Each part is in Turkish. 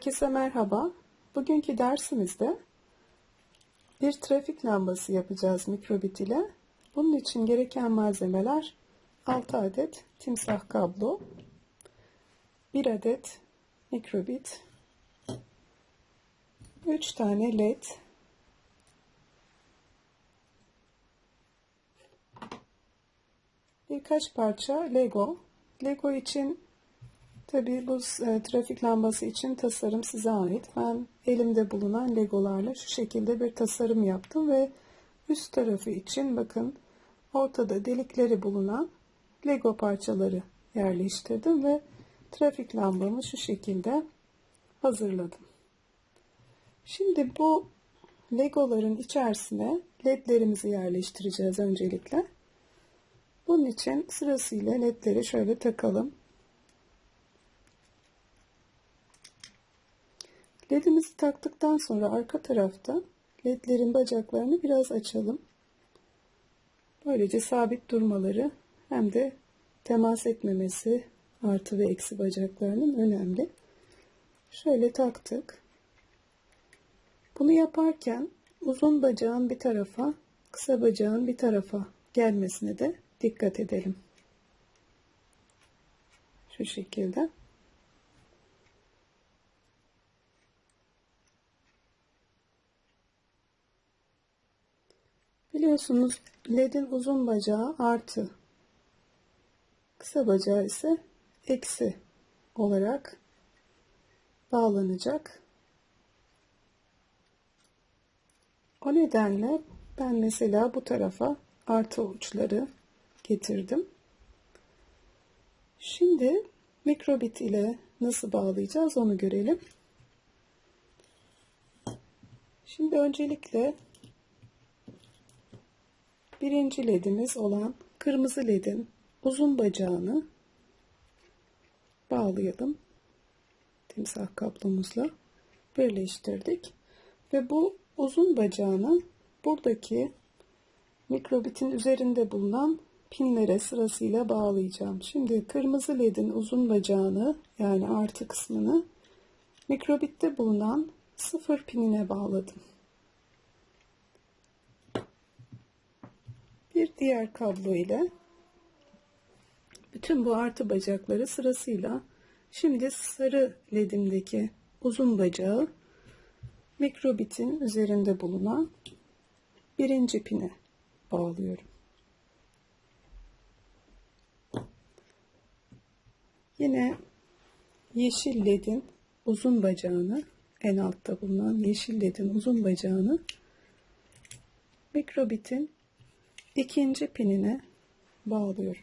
Herkese merhaba. Bugünkü dersimizde bir trafik lambası yapacağız mikrobit ile. Bunun için gereken malzemeler 6 adet timsah kablo, 1 adet mikrobit, 3 tane led, birkaç parça Lego. Lego için Tabii bu e, trafik lambası için tasarım size ait. Ben elimde bulunan legolarla şu şekilde bir tasarım yaptım ve üst tarafı için bakın ortada delikleri bulunan lego parçaları yerleştirdim ve trafik lambamı şu şekilde hazırladım. Şimdi bu legoların içerisine ledlerimizi yerleştireceğiz öncelikle. Bunun için sırasıyla ledleri şöyle takalım. Ledimizi taktıktan sonra arka tarafta ledlerin bacaklarını biraz açalım. Böylece sabit durmaları hem de temas etmemesi artı ve eksi bacaklarının önemli. Şöyle taktık. Bunu yaparken uzun bacağın bir tarafa, kısa bacağın bir tarafa gelmesine de dikkat edelim. Şu şekilde. Biliyorsunuz ledin uzun bacağı artı. Kısa bacağı ise eksi olarak bağlanacak. O nedenle ben mesela bu tarafa artı uçları getirdim. Şimdi mikrobit ile nasıl bağlayacağız onu görelim. Şimdi öncelikle birinci ledimiz olan kırmızı ledin uzun bacağını bağlayalım. Timsah kaplomuzla birleştirdik. Ve bu uzun bacağını buradaki mikrobitin üzerinde bulunan pinlere sırasıyla bağlayacağım. Şimdi kırmızı ledin uzun bacağını yani artı kısmını mikrobitte bulunan sıfır pinine bağladım. Bir diğer kablo ile bütün bu artı bacakları sırasıyla şimdi sarı ledimdeki uzun bacağı mikrobitin üzerinde bulunan birinci pine bağlıyorum. Yine yeşil ledin uzun bacağını en altta bulunan yeşil ledin uzun bacağını mikrobitin ikinci pinine bağlıyorum.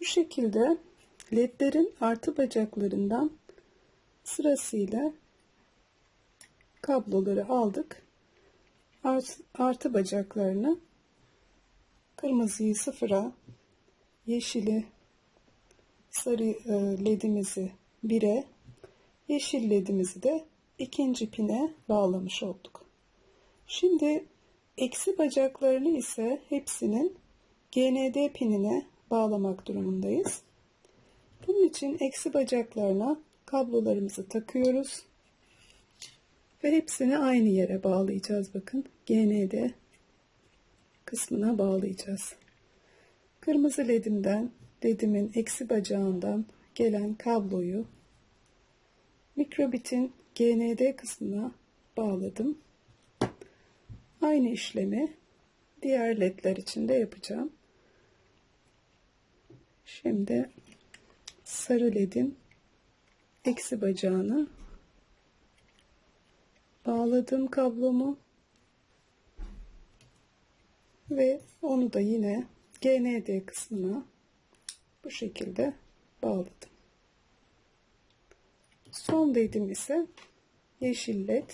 Bu şekilde ledlerin artı bacaklarından sırasıyla kabloları aldık. Artı, artı bacaklarını kırmızıyı sıfıra, yeşili sarı e, ledimizi 1'e, yeşil ledimizi de ikinci pine bağlamış olduk. Şimdi eksi bacaklarını ise hepsinin GND pinine bağlamak durumundayız. Bunun için eksi bacaklarına kablolarımızı takıyoruz. Ve hepsini aynı yere bağlayacağız. Bakın GND kısmına bağlayacağız. Kırmızı ledimden, ledimin eksi bacağından gelen kabloyu mikrobitin GND kısmına bağladım. Aynı işlemi diğer ledler için de yapacağım. Şimdi sarı ledin eksi bacağını bağladım kablomu ve onu da yine GND kısmına bu şekilde bağladım. Son dedim ise yeşil led.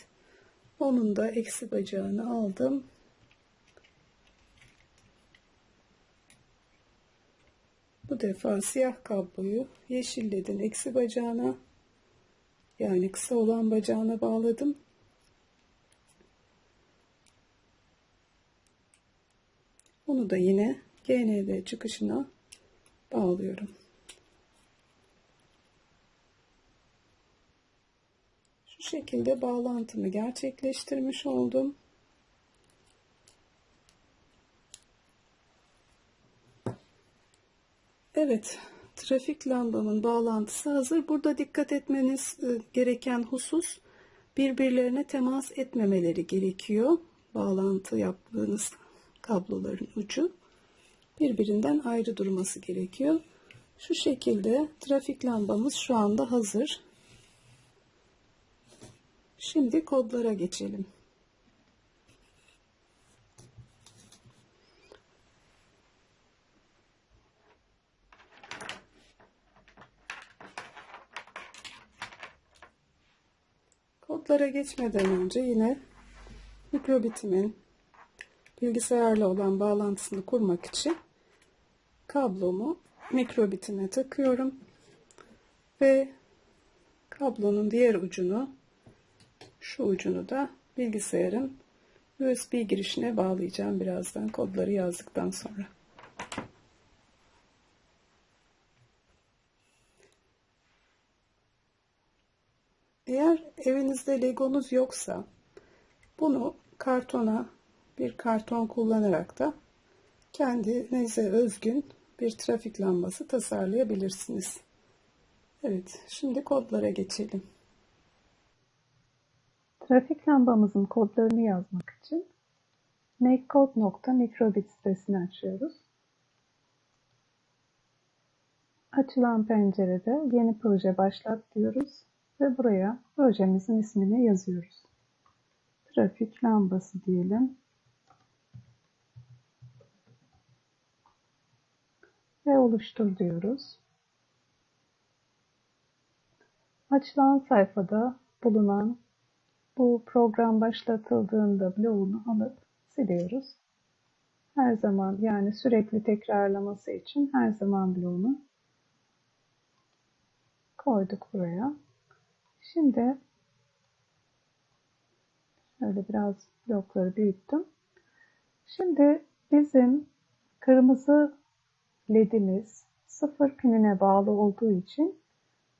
Onun da eksi bacağını aldım. Bu defa siyah kabloyu yeşil ledin eksi bacağına yani kısa olan bacağına bağladım. Onu da yine GND çıkışına bağlıyorum. Şu şekilde bağlantımı gerçekleştirmiş oldum. Evet, trafik lambamın bağlantısı hazır. Burada dikkat etmeniz e, gereken husus birbirlerine temas etmemeleri gerekiyor. Bağlantı yaptığınız kabloların ucu birbirinden ayrı durması gerekiyor. Şu şekilde trafik lambamız şu anda hazır. Şimdi kodlara geçelim. Kodlara geçmeden önce yine mikrobitimin bilgisayarla olan bağlantısını kurmak için kablomu mikrobitime takıyorum ve kablonun diğer ucunu şu ucunu da bilgisayarın USB girişine bağlayacağım birazdan kodları yazdıktan sonra. Eğer evinizde legonuz yoksa bunu kartona bir karton kullanarak da kendinize özgün bir trafik lambası tasarlayabilirsiniz. Evet, şimdi kodlara geçelim. Trafik lambamızın kodlarını yazmak için makecode.microbit sitesini açıyoruz. Açılan pencerede yeni proje başlat diyoruz ve buraya projemizin ismini yazıyoruz. Trafik lambası diyelim. Ve oluştur diyoruz. Açılan sayfada bulunan bu program başlatıldığında bloğunu alıp siliyoruz. Her zaman yani sürekli tekrarlaması için her zaman bloğunu koyduk buraya. Şimdi şöyle biraz blokları büyüttüm. Şimdi bizim kırmızı ledimiz sıfır pinine bağlı olduğu için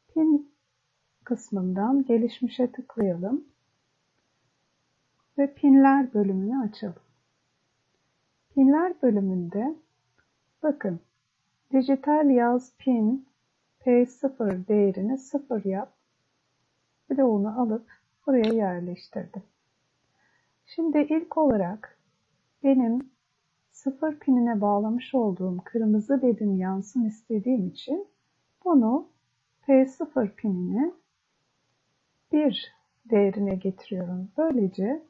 pin kısmından gelişmişe tıklayalım ve pinler bölümünü açalım. Pinler bölümünde bakın dijital yaz pin P0 değerini 0 yap bloğunu alıp buraya yerleştirdim. Şimdi ilk olarak benim 0 pinine bağlamış olduğum kırmızı ledim yansın istediğim için bunu P0 pinini 1 değerine getiriyorum. Böylece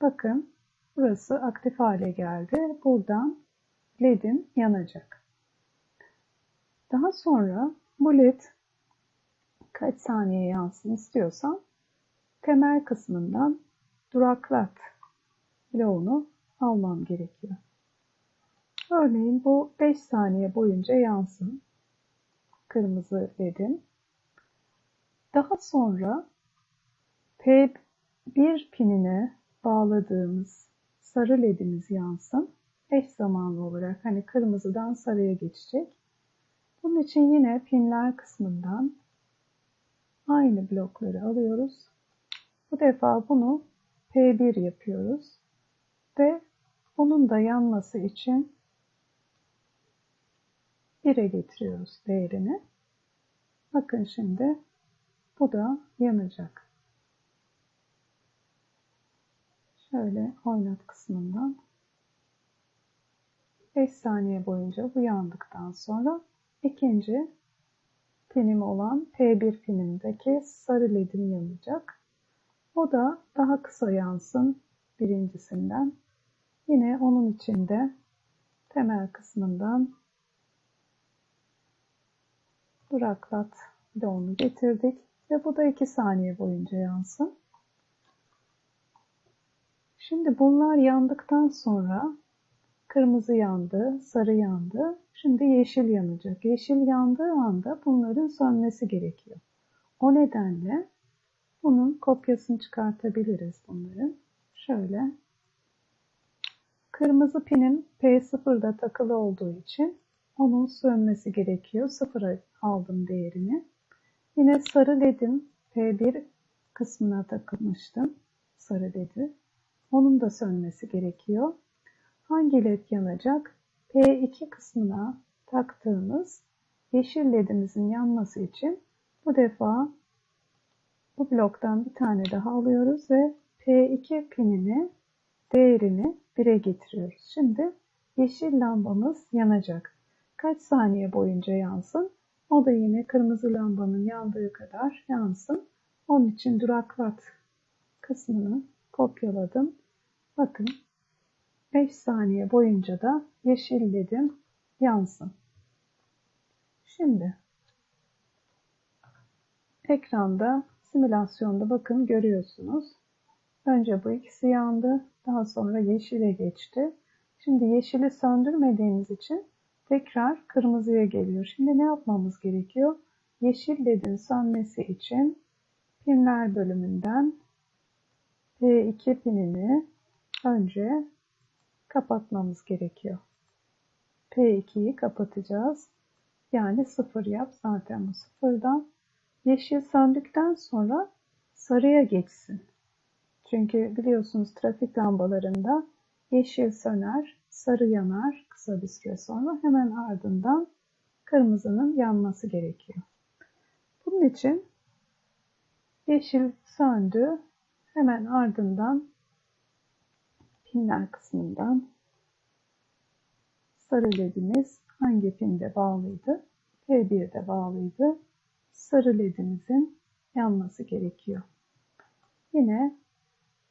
Bakın burası aktif hale geldi. Buradan led'im yanacak. Daha sonra bu led kaç saniye yansın istiyorsam temel kısmından duraklat bloğunu almam gerekiyor. Örneğin bu 5 saniye boyunca yansın kırmızı ledin. Daha sonra P1 pinine bağladığımız sarı ledimiz yansın. Eş zamanlı olarak hani kırmızıdan sarıya geçecek. Bunun için yine pinler kısmından aynı blokları alıyoruz. Bu defa bunu P1 yapıyoruz. Ve onun da yanması için 1'e getiriyoruz değerini. Bakın şimdi bu da yanacak. Şöyle oynat kısmından 5 saniye boyunca bu yandıktan sonra ikinci pinim olan P1 pinimdeki sarı ledim yanacak. O da daha kısa yansın birincisinden. Yine onun içinde temel kısmından duraklat bloğunu getirdik ve bu da 2 saniye boyunca yansın. Şimdi bunlar yandıktan sonra kırmızı yandı, sarı yandı. Şimdi yeşil yanacak. Yeşil yandığı anda bunların sönmesi gerekiyor. O nedenle bunun kopyasını çıkartabiliriz bunların. Şöyle. Kırmızı pinim P0'da takılı olduğu için onun sönmesi gerekiyor. Sıfıra aldım değerini. Yine sarı ledim P1 kısmına takılmıştım. Sarı ledi. Onun da sönmesi gerekiyor. Hangi led yanacak? P2 kısmına taktığımız yeşil ledimizin yanması için bu defa bu bloktan bir tane daha alıyoruz ve P2 pinini değerini 1'e getiriyoruz. Şimdi yeşil lambamız yanacak. Kaç saniye boyunca yansın? O da yine kırmızı lambanın yandığı kadar yansın. Onun için duraklat kısmını kopyaladım. Bakın 5 saniye boyunca da yeşil ledim yansın. Şimdi ekranda simülasyonda bakın görüyorsunuz. Önce bu ikisi yandı. Daha sonra yeşile geçti. Şimdi yeşili söndürmediğimiz için tekrar kırmızıya geliyor. Şimdi ne yapmamız gerekiyor? Yeşil ledin sönmesi için pinler bölümünden P2 pinini önce kapatmamız gerekiyor. P2'yi kapatacağız. Yani sıfır yap zaten bu sıfırdan. Yeşil söndükten sonra sarıya geçsin. Çünkü biliyorsunuz trafik lambalarında yeşil söner, sarı yanar kısa bir süre sonra hemen ardından kırmızının yanması gerekiyor. Bunun için yeşil söndü, hemen ardından pinler kısmından sarı ledimiz hangi pinde bağlıydı? P1'de bağlıydı. Sarı ledimizin yanması gerekiyor. Yine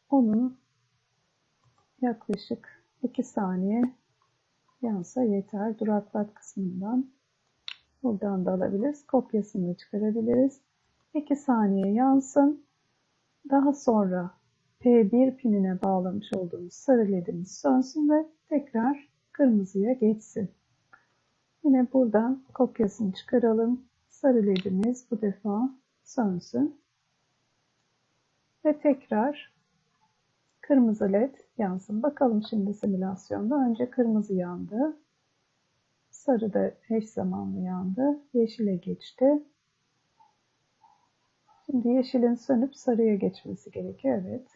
onun yaklaşık 2 saniye yansa yeter. Duraklat kısmından buradan da alabiliriz. Kopyasını çıkarabiliriz. 2 saniye yansın. Daha sonra P1 pinine bağlamış olduğumuz sarı ledimiz sönsün ve tekrar kırmızıya geçsin. Yine buradan kopyasını çıkaralım. Sarı ledimiz bu defa sönsün. Ve tekrar kırmızı led yansın. Bakalım şimdi simülasyonda. Önce kırmızı yandı. Sarı da eş zamanlı yandı. Yeşile geçti. Şimdi yeşilin sönüp sarıya geçmesi gerekiyor. Evet.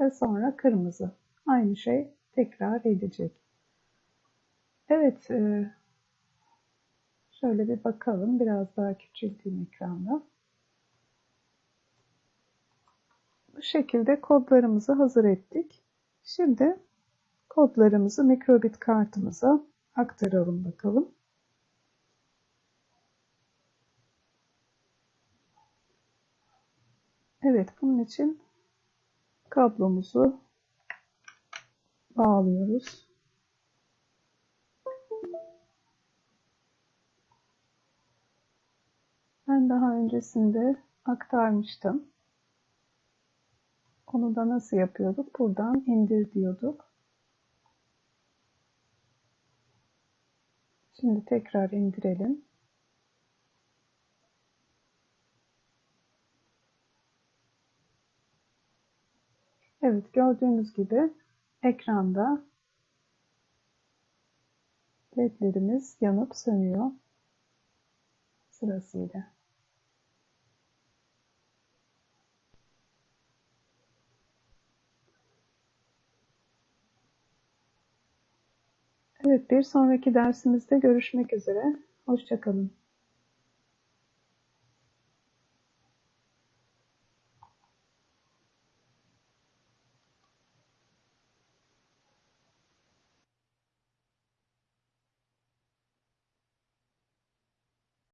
Ve sonra kırmızı. Aynı şey tekrar edecek. Evet. E, şöyle bir bakalım. Biraz daha küçülteyim ekranda. Bu şekilde kodlarımızı hazır ettik. Şimdi kodlarımızı mikrobit kartımıza aktaralım bakalım. Evet bunun için kablomuzu bağlıyoruz. Ben daha öncesinde aktarmıştım. Onu da nasıl yapıyorduk? Buradan indir diyorduk. Şimdi tekrar indirelim. Evet gördüğünüz gibi ekranda ledlerimiz yanıp sönüyor sırasıyla. Evet bir sonraki dersimizde görüşmek üzere. Hoşçakalın.